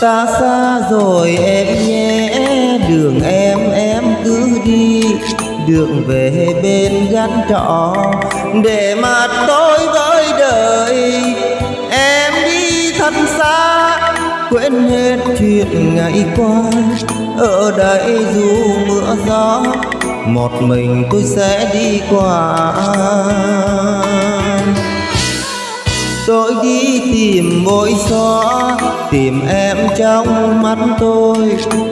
ta xa rồi em nhé, đường em em cứ đi. Đường về bên gắn trọ, để mặt tôi với đời. Em đi thật xa, quên hết chuyện ngày qua. Ở đây dù mưa gió, một mình tôi sẽ đi qua tôi đi tìm mỗi xóa tìm em trong mắt tôi.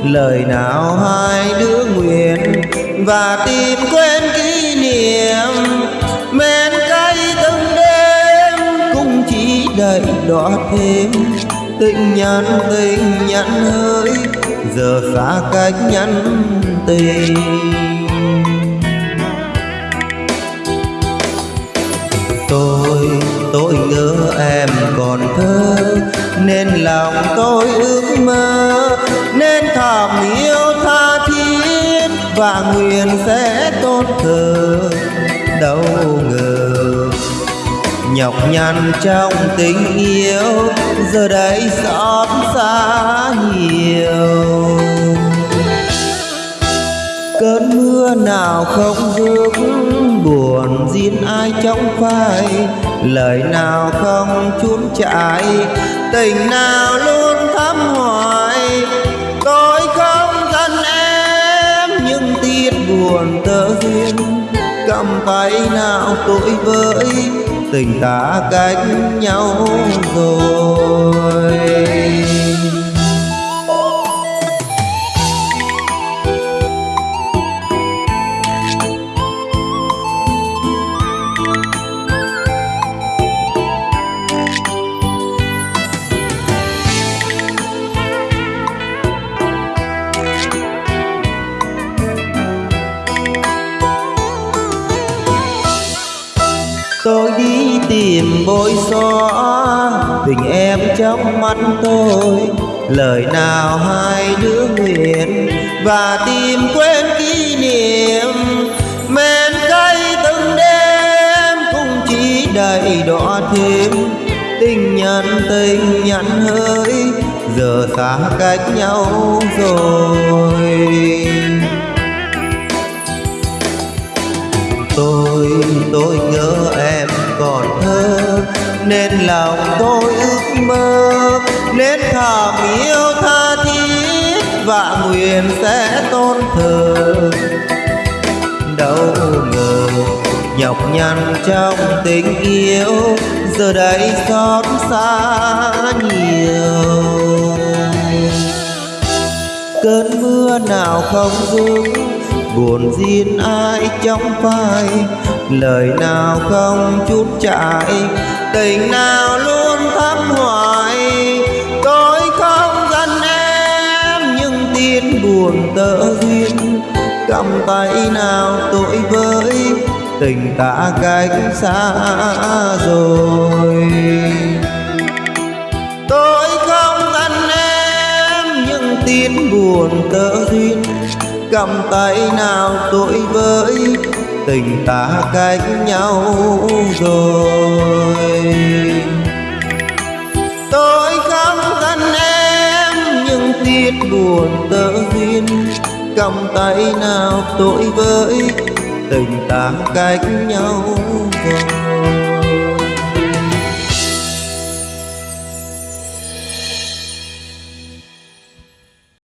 Lời nào hai đứa nguyện và tìm quên kỷ niệm men cay từng đêm cũng chỉ đợi đọa thêm. Tình nhắn tình nhắn hơi giờ xa cách nhắn tình. Tôi ngỡ nhớ em còn thơ, nên lòng tôi ước mơ, nên thầm yêu tha thiết và nguyện sẽ tốt thơ. Đâu ngờ, nhọc nhằn trong tình yêu, giờ đây xót xa nhiều. Cơn mưa nào không vương buồn riêng ai trong phai lời nào không chốn chạy, tình nào luôn thắm hoài. Tôi không thân em, nhưng tiếc buồn tơ duyên. Cầm tay nào tội với tình ta cách nhau rồi. Tìm bối xóa tình em trong mắt tôi lời nào hai đứa nguyện và tìm quên kỷ niệm. Men cay từng đêm cũng chỉ đầy đỏ thêm. Tình nhân tình nhận hơi, giờ xa cách nhau rồi. Tôi tôi nhớ em lòng tôi ước mơ. Nên thầm yêu tha thiết, và nguyện sẽ tôn thờ. Đâu ngờ, nhọc nhằn trong tình yêu, giờ đây xót xa nhiều cơn mưa nào không dừng buồn riêng ai trong phai, lời nào không chút chạy tình nào luôn thắm hoài. Tôi không gần em, nhưng tin buồn tơ duyên, cầm tay nào tội với tình ta cách xa rồi. Nhưng buồn tơ duyên cầm tay nào tôi với tình ta cách nhau rồi. Tôi không thân em, nhưng tiếc buồn tơ duyên cầm tay nào tôi với tình ta cách nhau rồi.